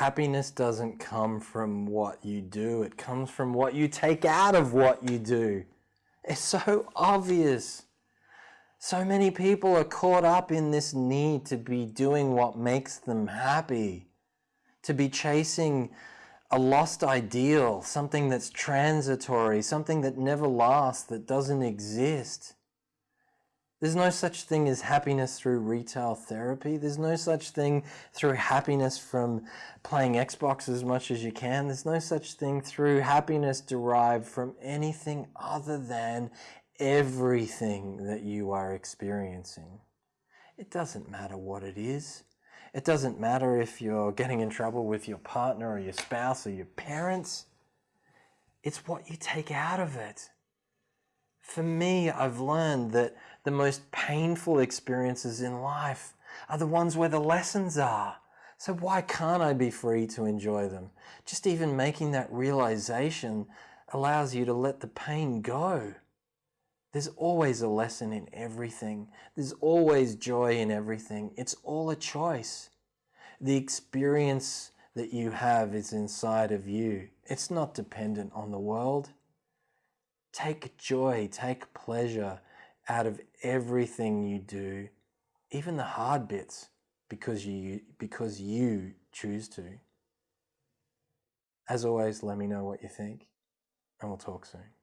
happiness doesn't come from what you do, it comes from what you take out of what you do. It's so obvious. So many people are caught up in this need to be doing what makes them happy, to be chasing a lost ideal, something that's transitory, something that never lasts, that doesn't exist. There's no such thing as happiness through retail therapy. There's no such thing through happiness from playing Xbox as much as you can. There's no such thing through happiness derived from anything other than everything that you are experiencing. It doesn't matter what it is. It doesn't matter if you're getting in trouble with your partner or your spouse or your parents. It's what you take out of it. For me, I've learned that the most painful experiences in life are the ones where the lessons are. So why can't I be free to enjoy them? Just even making that realization allows you to let the pain go. There's always a lesson in everything. There's always joy in everything. It's all a choice. The experience that you have is inside of you. It's not dependent on the world. Take joy, take pleasure out of everything you do, even the hard bits, because you, because you choose to. As always, let me know what you think, and we'll talk soon.